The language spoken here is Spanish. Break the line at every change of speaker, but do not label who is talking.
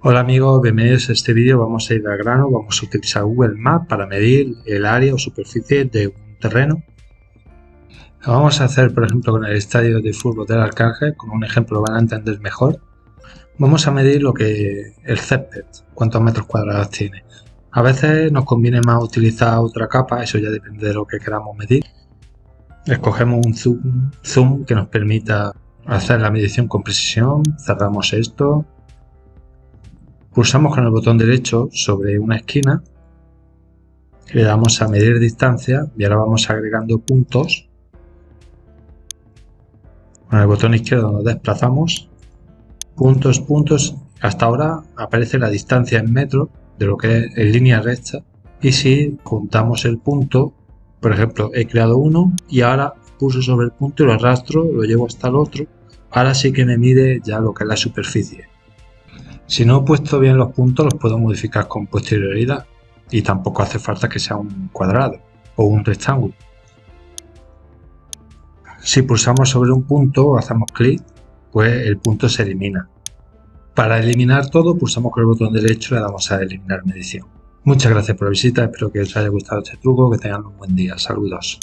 Hola amigos, bienvenidos a este vídeo. Vamos a ir al grano, vamos a utilizar Google Maps para medir el área o superficie de un terreno. Lo vamos a hacer, por ejemplo, con el estadio de fútbol del Arcángel, con un ejemplo lo van a entender mejor. Vamos a medir lo que el césped, cuántos metros cuadrados tiene. A veces nos conviene más utilizar otra capa, eso ya depende de lo que queramos medir. Escogemos un zoom, zoom que nos permita hacer la medición con precisión, cerramos esto, pulsamos con el botón derecho sobre una esquina, le damos a medir distancia y ahora vamos agregando puntos. Con el botón izquierdo nos desplazamos, puntos, puntos, hasta ahora aparece la distancia en metros de lo que es en línea recta y si juntamos el punto, por ejemplo, he creado uno y ahora pulso sobre el punto y lo arrastro, lo llevo hasta el otro, ahora sí que me mide ya lo que es la superficie. Si no he puesto bien los puntos los puedo modificar con posterioridad y tampoco hace falta que sea un cuadrado o un rectángulo. Si pulsamos sobre un punto o hacemos clic, pues el punto se elimina. Para eliminar todo pulsamos con el botón derecho y le damos a eliminar medición. Muchas gracias por la visita, espero que os haya gustado este truco, que tengan un buen día, saludos.